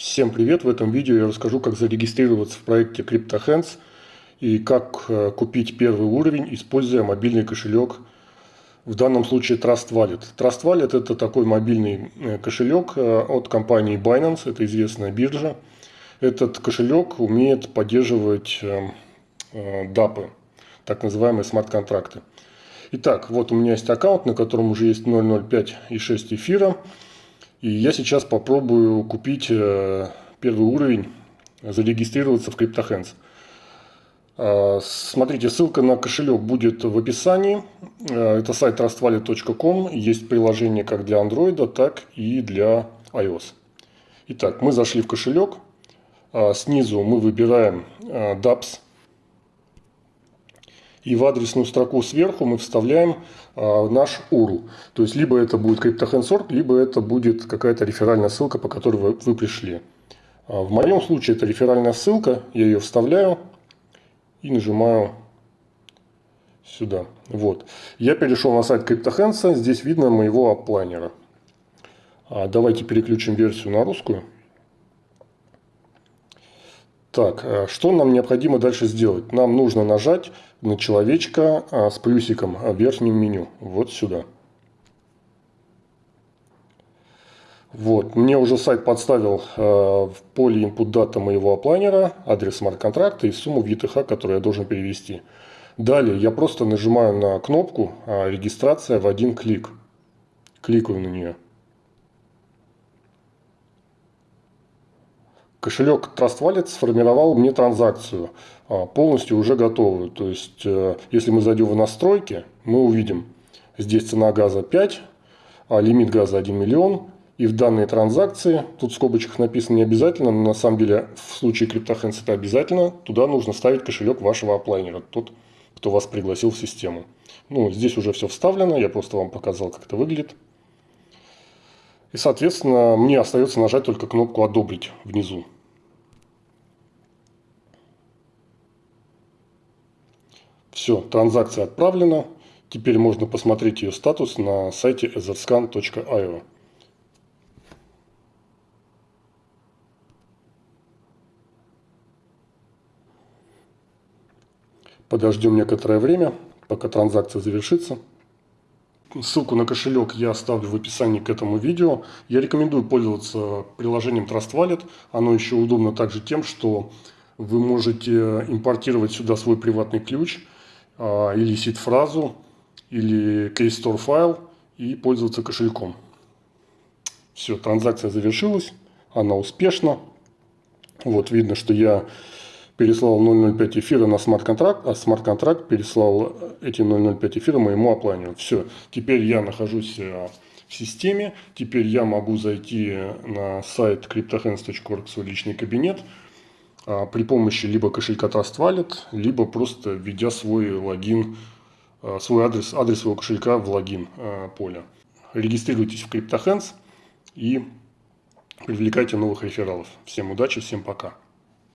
Всем привет! В этом видео я расскажу, как зарегистрироваться в проекте CryptoHands и как э, купить первый уровень, используя мобильный кошелек, в данном случае Trust Wallet. Trust Wallet это такой мобильный э, кошелек э, от компании Binance, это известная биржа. Этот кошелек умеет поддерживать DAP, так называемые смарт-контракты. Итак, вот у меня есть аккаунт, на котором уже есть 0.05 и 6 эфира. И я сейчас попробую купить э, первый уровень, зарегистрироваться в CryptoHands. А, смотрите, ссылка на кошелек будет в описании. Э, это сайт trustwallet.com. Есть приложение как для Android, так и для iOS. Итак, мы зашли в кошелек. А, снизу мы выбираем э, DApps и в адресную строку сверху мы вставляем а, наш URL. То есть, либо это будет CryptoHandsort, либо это будет какая-то реферальная ссылка, по которой вы, вы пришли. А, в моем случае это реферальная ссылка, я ее вставляю и нажимаю сюда. Вот. Я перешел на сайт CryptoHands, здесь видно моего аплайнера. А, давайте переключим версию на русскую. Так, э, что нам необходимо дальше сделать? Нам нужно нажать на человечка а, с плюсиком в верхнем меню. Вот сюда. Вот, мне уже сайт подставил э, в поле input data моего оплайнера, адрес смарт-контракта и сумму в ETH, которую я должен перевести. Далее я просто нажимаю на кнопку э, «Регистрация в один клик». Кликаю на нее. Кошелек Trust Wallet сформировал мне транзакцию, а, полностью уже готовую. То есть, э, если мы зайдем в настройки, мы увидим, здесь цена газа 5, а лимит газа 1 миллион. И в данной транзакции, тут в скобочках написано не обязательно, но на самом деле в случае CryptoHands это обязательно, туда нужно ставить кошелек вашего оплайнера, тот, кто вас пригласил в систему. Ну, здесь уже все вставлено, я просто вам показал, как это выглядит. И, соответственно, мне остается нажать только кнопку «Одобрить» внизу. Все, транзакция отправлена. Теперь можно посмотреть ее статус на сайте etherscan.io. Подождем некоторое время, пока транзакция завершится. Ссылку на кошелек я оставлю в описании к этому видео. Я рекомендую пользоваться приложением Trust Wallet. Оно еще удобно также тем, что вы можете импортировать сюда свой приватный ключ а, или сид-фразу, или keystore файл и пользоваться кошельком. Все, транзакция завершилась, она успешна. Вот видно, что я переслал 0.05 эфира на смарт-контракт, а смарт-контракт переслал эти 0.05 эфира моему оплайнеру. Все, теперь я нахожусь э, в системе, теперь я могу зайти на сайт cryptohands.org, свой личный кабинет, а, при помощи либо кошелька Trust Wallet, либо просто введя свой логин, э, свой адрес, адрес своего кошелька в логин э, поля. Регистрируйтесь в CryptoHands и привлекайте новых рефералов. Всем удачи, всем пока.